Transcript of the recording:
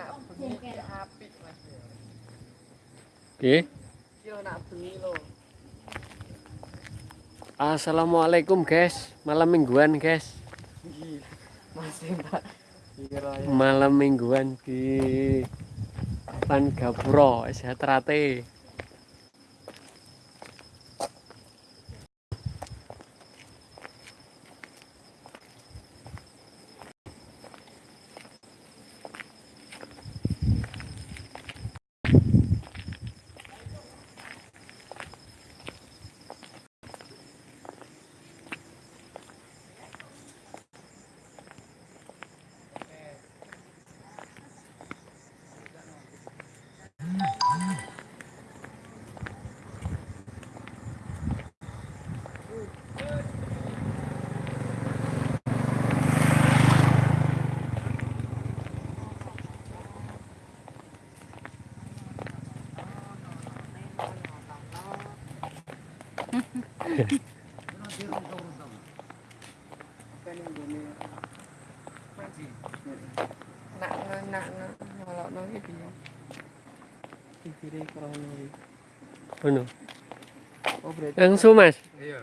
Oke. Okay. Assalamualaikum guys, malam mingguan guys. Malam mingguan di Pan Gapura, sehat rate. Nak nak nak ngelokno iki piye? Pikire krono iki. Ono. Oh berarti Langsung Mas. Iya.